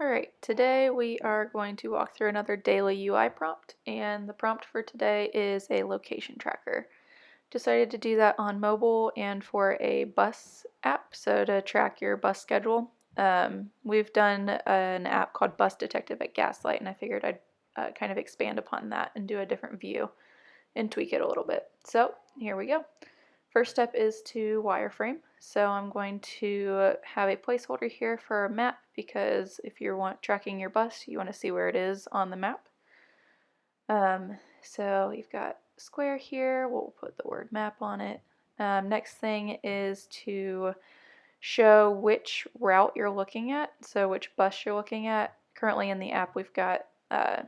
Alright, today we are going to walk through another daily UI prompt, and the prompt for today is a location tracker. Decided to do that on mobile and for a bus app, so to track your bus schedule. Um, we've done an app called Bus Detective at Gaslight, and I figured I'd uh, kind of expand upon that and do a different view and tweak it a little bit. So here we go. First step is to wireframe. So I'm going to have a placeholder here for a map because if you want tracking your bus, you want to see where it is on the map. Um, so you've got square here, we'll put the word map on it. Um, next thing is to show which route you're looking at, so which bus you're looking at. Currently in the app we've got uh,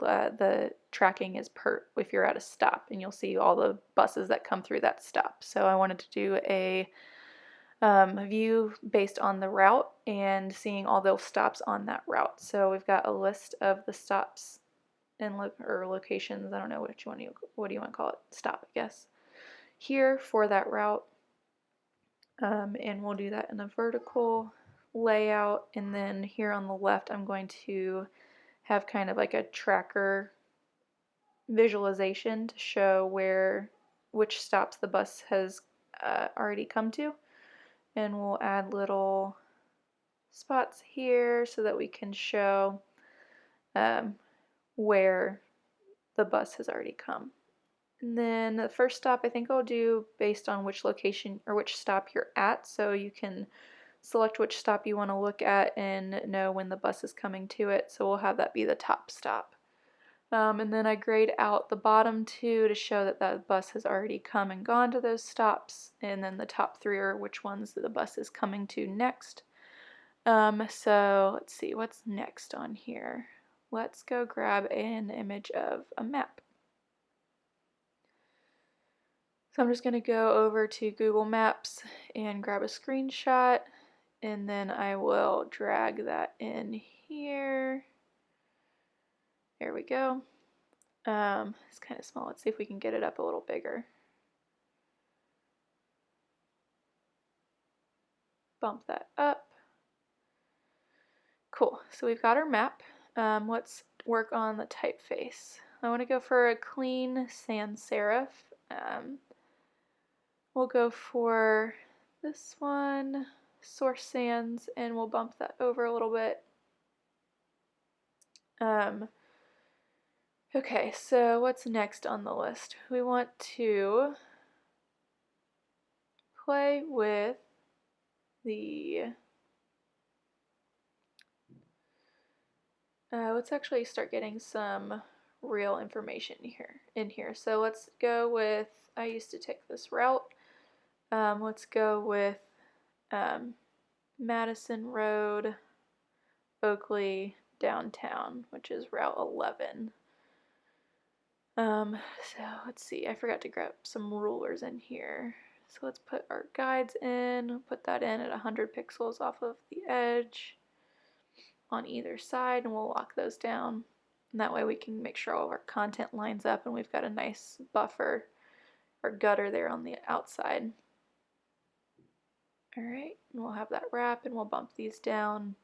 uh, the tracking is per if you're at a stop and you'll see all the buses that come through that stop. So I wanted to do a um, view based on the route and seeing all those stops on that route. So we've got a list of the stops and lo or locations. I don't know what you want to what do you want to call it? Stop, I guess. Here for that route, um, and we'll do that in a vertical layout. And then here on the left, I'm going to have kind of like a tracker visualization to show where which stops the bus has uh, already come to and we'll add little spots here so that we can show um, where the bus has already come. And then the first stop I think I'll do based on which location or which stop you're at so you can select which stop you want to look at and know when the bus is coming to it. So we'll have that be the top stop. Um, and then I grade out the bottom two to show that that bus has already come and gone to those stops. And then the top three are which ones the bus is coming to next. Um, so let's see, what's next on here? Let's go grab an image of a map. So I'm just going to go over to Google Maps and grab a screenshot and then I will drag that in here. There we go. Um, it's kind of small. Let's see if we can get it up a little bigger. Bump that up. Cool. So we've got our map. Um, let's work on the typeface. I want to go for a clean sans serif. Um, we'll go for this one Source Sans and we'll bump that over a little bit. Um, okay, so what's next on the list? We want to play with the uh, let's actually start getting some real information here in here. So let's go with I used to take this route. Um, let's go with um, Madison Road, Oakley, downtown, which is Route 11. Um, so let's see, I forgot to grab some rulers in here. So let's put our guides in, put that in at 100 pixels off of the edge on either side, and we'll lock those down. And that way we can make sure all of our content lines up and we've got a nice buffer or gutter there on the outside. Alright, and we'll have that wrap and we'll bump these down.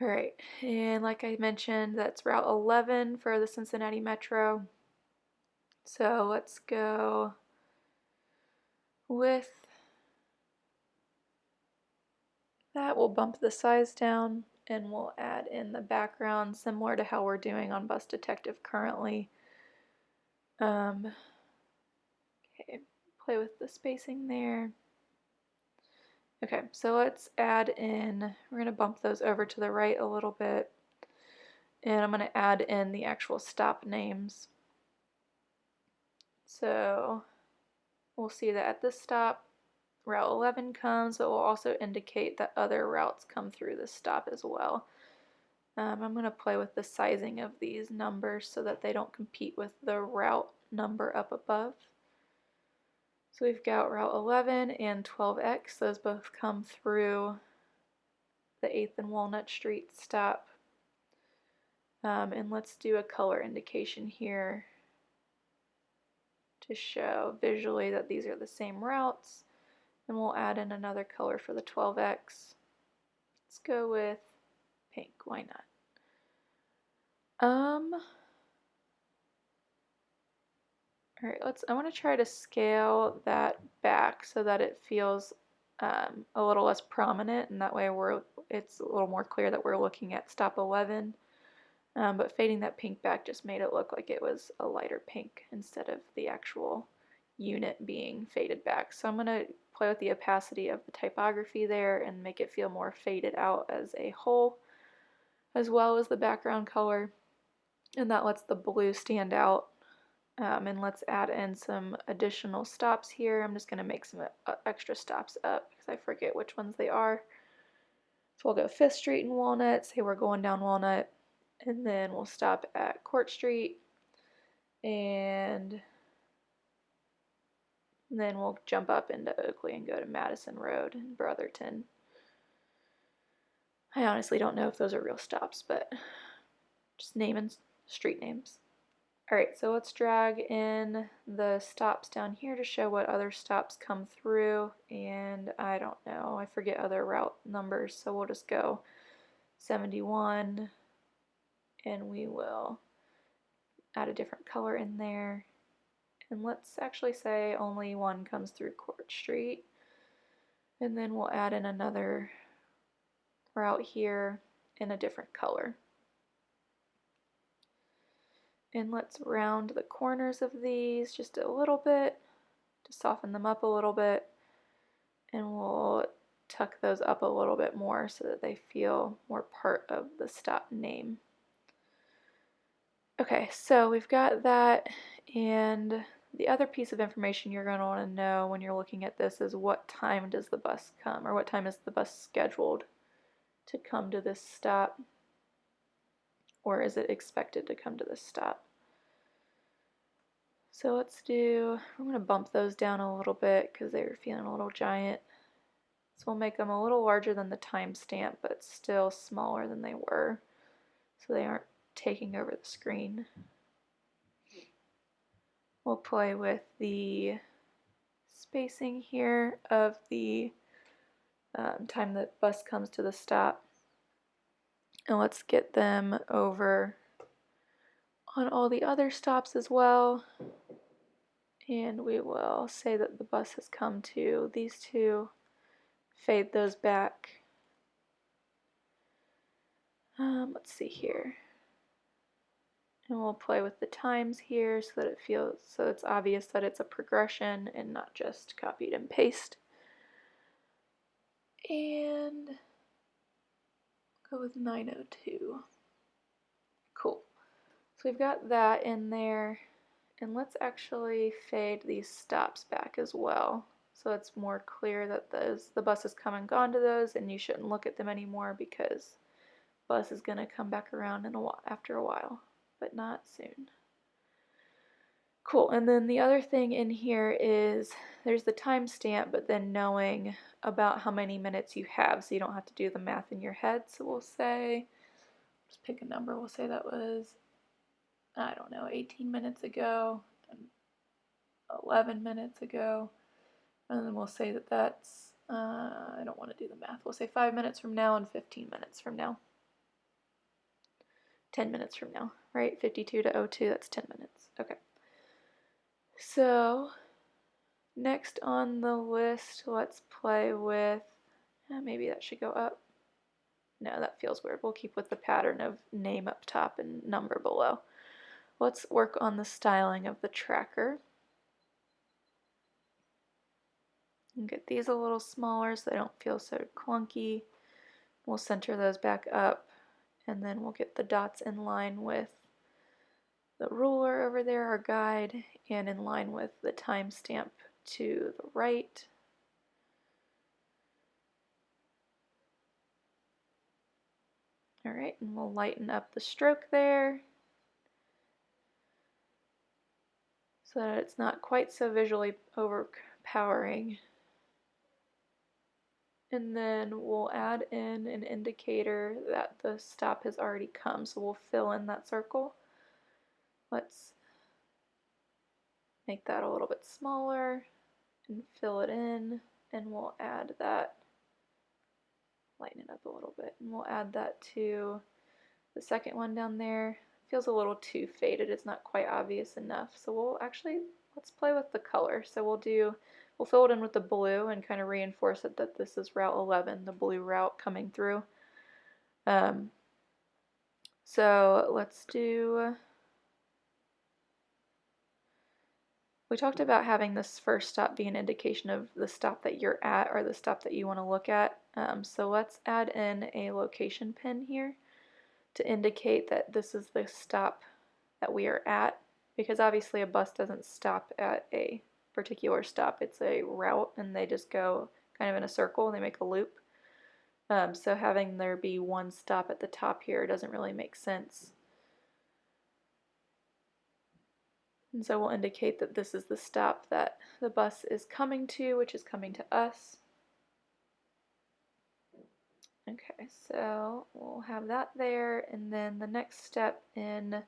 Alright, and like I mentioned, that's Route 11 for the Cincinnati Metro. So let's go with that. We'll bump the size down and we'll add in the background similar to how we're doing on Bus Detective currently. Um, okay, play with the spacing there. Okay, so let's add in, we're going to bump those over to the right a little bit, and I'm going to add in the actual stop names. So we'll see that at this stop, Route 11 comes, but we'll also indicate that other routes come through this stop as well. Um, I'm going to play with the sizing of these numbers so that they don't compete with the route number up above. So we've got Route 11 and 12X. Those both come through the 8th and Walnut Street stop. Um, and let's do a color indication here to show visually that these are the same routes. And we'll add in another color for the 12X. Let's go with pink. Why not? Um, all right, let's, I want to try to scale that back so that it feels um, a little less prominent and that way we're, it's a little more clear that we're looking at stop 11. Um, but fading that pink back just made it look like it was a lighter pink instead of the actual unit being faded back. So I'm going to play with the opacity of the typography there and make it feel more faded out as a whole, as well as the background color. And that lets the blue stand out. Um, and let's add in some additional stops here. I'm just going to make some uh, extra stops up because I forget which ones they are. So we'll go 5th Street and Walnut, say we're going down Walnut, and then we'll stop at Court Street, and then we'll jump up into Oakley and go to Madison Road and Brotherton. I honestly don't know if those are real stops, but just naming street names. Alright, so let's drag in the stops down here to show what other stops come through, and I don't know, I forget other route numbers, so we'll just go 71, and we will add a different color in there. And let's actually say only one comes through Court Street. And then we'll add in another route here in a different color. And let's round the corners of these just a little bit to soften them up a little bit. And we'll tuck those up a little bit more so that they feel more part of the stop name. Okay, so we've got that and the other piece of information you're going to want to know when you're looking at this is what time does the bus come or what time is the bus scheduled to come to this stop or is it expected to come to this stop. So let's do, I'm going to bump those down a little bit because they were feeling a little giant. So we'll make them a little larger than the timestamp but still smaller than they were so they aren't taking over the screen. We'll play with the spacing here of the um, time the bus comes to the stop. And let's get them over on all the other stops as well. And we will say that the bus has come to these two, fade those back. Um, let's see here. And we'll play with the times here so that it feels, so it's obvious that it's a progression and not just copied and paste. And go with 902. Cool. So we've got that in there. And let's actually fade these stops back as well. So it's more clear that those the bus has come and gone to those and you shouldn't look at them anymore because bus is going to come back around in a while, after a while but not soon. Cool, and then the other thing in here is there's the timestamp, but then knowing about how many minutes you have so you don't have to do the math in your head. So we'll say, just pick a number, we'll say that was, I don't know, 18 minutes ago, 11 minutes ago, and then we'll say that that's, uh, I don't want to do the math, we'll say 5 minutes from now and 15 minutes from now. 10 minutes from now, right? 52 to 02, that's 10 minutes. Okay. So, next on the list, let's play with, eh, maybe that should go up. No, that feels weird. We'll keep with the pattern of name up top and number below. Let's work on the styling of the tracker. And get these a little smaller so they don't feel so clunky. We'll center those back up and then we'll get the dots in line with the ruler over there, our guide, and in line with the timestamp to the right. All right, and we'll lighten up the stroke there so that it's not quite so visually overpowering. And then we'll add in an indicator that the stop has already come. So we'll fill in that circle. Let's make that a little bit smaller and fill it in. And we'll add that lighten it up a little bit. And we'll add that to the second one down there. Feels a little too faded, it's not quite obvious enough. So we'll actually, let's play with the color. So we'll do, we'll fill it in with the blue and kind of reinforce it that this is Route 11, the blue route coming through. Um, so let's do, we talked about having this first stop be an indication of the stop that you're at or the stop that you want to look at. Um, so let's add in a location pin here to indicate that this is the stop that we are at because obviously a bus doesn't stop at a particular stop. It's a route and they just go kind of in a circle and they make a loop. Um, so having there be one stop at the top here doesn't really make sense. And so we'll indicate that this is the stop that the bus is coming to, which is coming to us. Okay, so we'll have that there, and then the next step in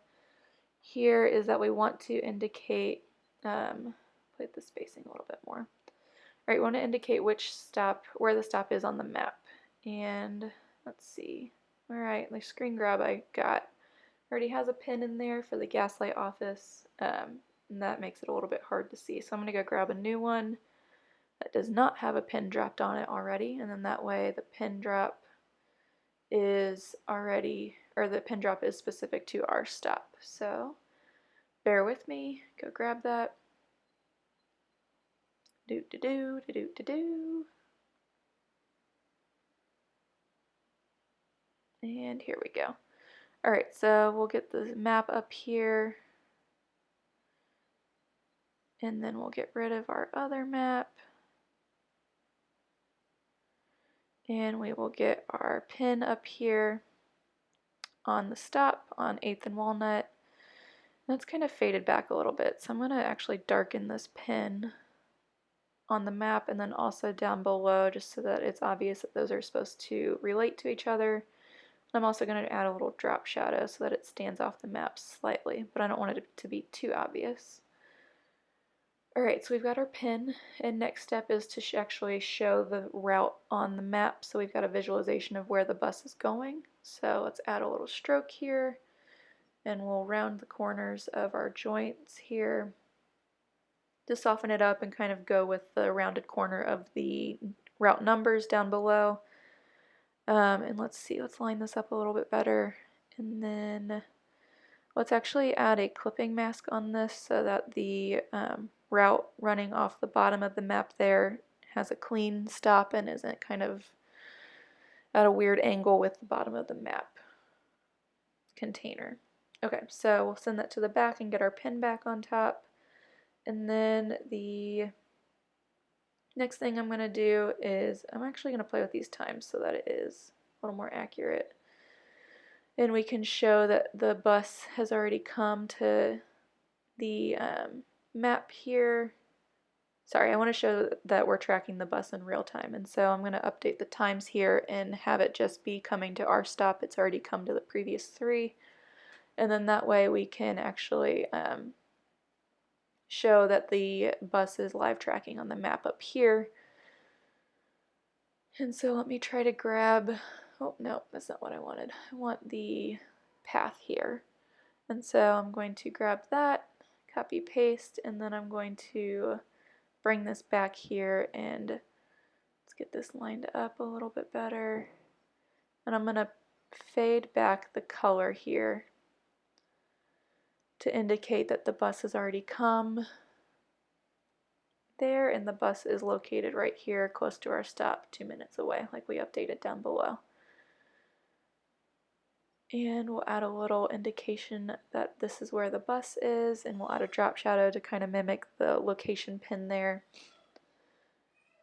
here is that we want to indicate, um, put the spacing a little bit more. All right, we want to indicate which stop, where the stop is on the map. And let's see, all right, the screen grab I got already has a pin in there for the gaslight office, um, and that makes it a little bit hard to see. So I'm going to go grab a new one that does not have a pin dropped on it already, and then that way the pin drop is already, or the pin drop is specific to our stop. So bear with me, go grab that. Do do do do do do do. And here we go. All right, so we'll get the map up here. And then we'll get rid of our other map. And we will get our pin up here on the stop on 8th and Walnut. That's kind of faded back a little bit, so I'm going to actually darken this pin on the map and then also down below just so that it's obvious that those are supposed to relate to each other. I'm also going to add a little drop shadow so that it stands off the map slightly, but I don't want it to be too obvious. Alright, so we've got our pin, and next step is to actually show the route on the map, so we've got a visualization of where the bus is going. So let's add a little stroke here, and we'll round the corners of our joints here to soften it up and kind of go with the rounded corner of the route numbers down below. Um, and let's see, let's line this up a little bit better. And then let's actually add a clipping mask on this so that the um, route running off the bottom of the map there has a clean stop and isn't kind of at a weird angle with the bottom of the map container. Okay, so we'll send that to the back and get our pin back on top. And then the next thing I'm going to do is I'm actually going to play with these times so that it is a little more accurate. And we can show that the bus has already come to the um, map here. Sorry, I want to show that we're tracking the bus in real time. And so I'm going to update the times here and have it just be coming to our stop. It's already come to the previous three. And then that way we can actually um, show that the bus is live tracking on the map up here. And so let me try to grab, oh no, that's not what I wanted. I want the path here. And so I'm going to grab that copy paste and then I'm going to bring this back here and let's get this lined up a little bit better and I'm going to fade back the color here to indicate that the bus has already come. There and the bus is located right here close to our stop two minutes away like we updated down below. And we'll add a little indication that this is where the bus is and we'll add a drop shadow to kind of mimic the location pin there.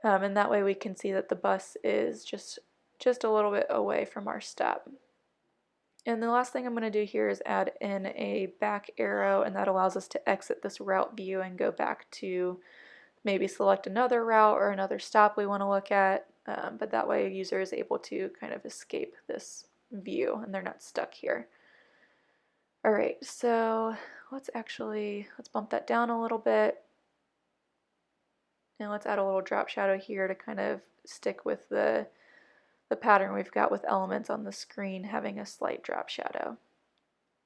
Um, and that way we can see that the bus is just just a little bit away from our stop and the last thing I'm going to do here is add in a back arrow and that allows us to exit this route view and go back to maybe select another route or another stop we want to look at um, but that way a user is able to kind of escape this view and they're not stuck here. All right, so let's actually, let's bump that down a little bit. And let's add a little drop shadow here to kind of stick with the, the pattern we've got with elements on the screen having a slight drop shadow.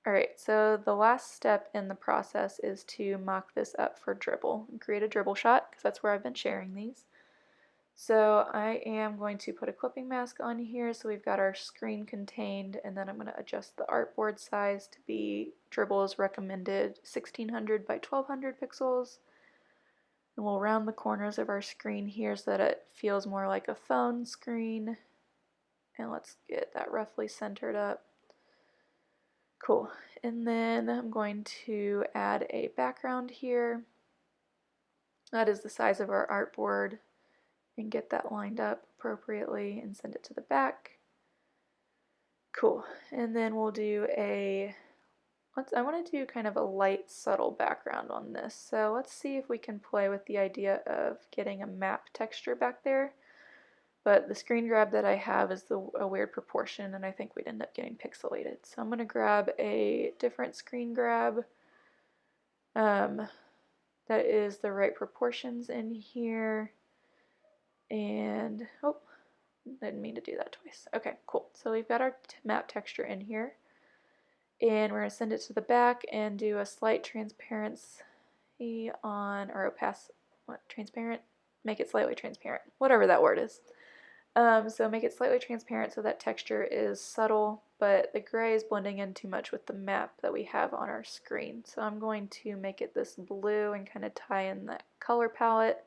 Alright, so the last step in the process is to mock this up for Dribbble and create a Dribbble shot because that's where I've been sharing these. So I am going to put a clipping mask on here so we've got our screen contained and then I'm going to adjust the artboard size to be Dribbble's recommended 1600 by 1200 pixels. And we'll round the corners of our screen here so that it feels more like a phone screen. And let's get that roughly centered up. Cool. And then I'm going to add a background here. That is the size of our artboard and get that lined up appropriately and send it to the back. Cool. And then we'll do a, let's, I want to do kind of a light subtle background on this. So let's see if we can play with the idea of getting a map texture back there. But the screen grab that I have is the, a weird proportion and I think we'd end up getting pixelated. So I'm going to grab a different screen grab um, that is the right proportions in here. And, oh, didn't mean to do that twice. Okay, cool. So we've got our map texture in here. And we're going to send it to the back and do a slight transparency on, or opaque, what, transparent? Make it slightly transparent, whatever that word is. Um, so make it slightly transparent so that texture is subtle, but the gray is blending in too much with the map that we have on our screen. So I'm going to make it this blue and kind of tie in that color palette.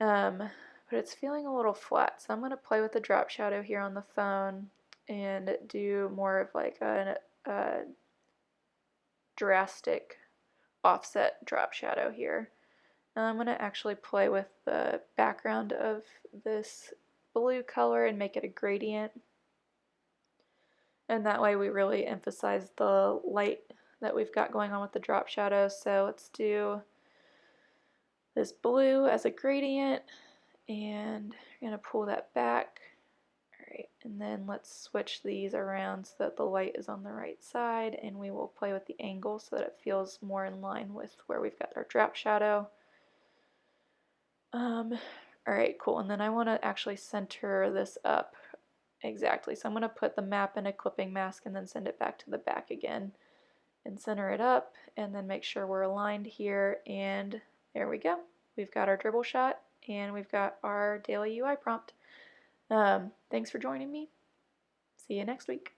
Um, but it's feeling a little flat. So I'm going to play with the drop shadow here on the phone and do more of like a, a drastic offset drop shadow here. And I'm going to actually play with the background of this blue color and make it a gradient. And that way we really emphasize the light that we've got going on with the drop shadow. So let's do this blue as a gradient and I'm going to pull that back. Alright, and then let's switch these around so that the light is on the right side and we will play with the angle so that it feels more in line with where we've got our drop shadow. Um, Alright, cool. And then I want to actually center this up exactly. So I'm going to put the map in a clipping mask and then send it back to the back again and center it up and then make sure we're aligned here and there we go. We've got our Dribbble shot and we've got our daily UI prompt. Um, thanks for joining me. See you next week.